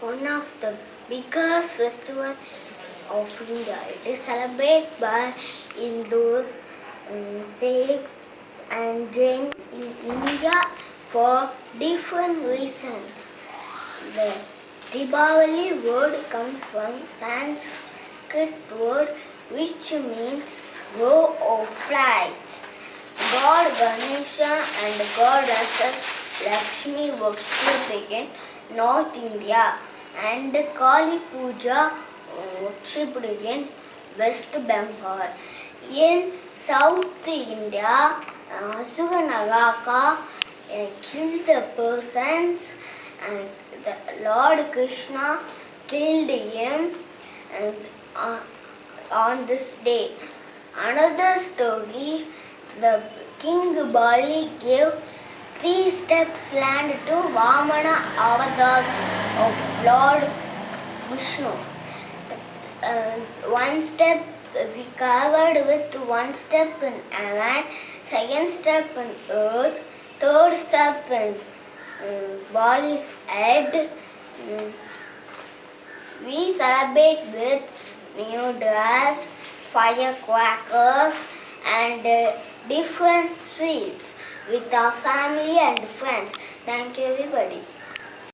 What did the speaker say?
one of the biggest festival of India. It is celebrated by Hindus, um, Sikhs and Jains in India for different reasons. The Deepavali word comes from Sanskrit word which means row of flights. God Ganesha and goddess Lakshmi worship in North India and Kali Puja worshipped in West Bengal. In South India, Suganagaka uh, killed the persons and the Lord Krishna killed him and, uh, on this day. Another story, the King Bali gave three steps land to Vamana avatar of Lord Vishnu. Uh, one step we covered with one step in heaven, second step in earth, third step in um, Bali's head. Um, we celebrate with new dress, firecrackers and uh, different sweets with our family and friends. Thank you everybody.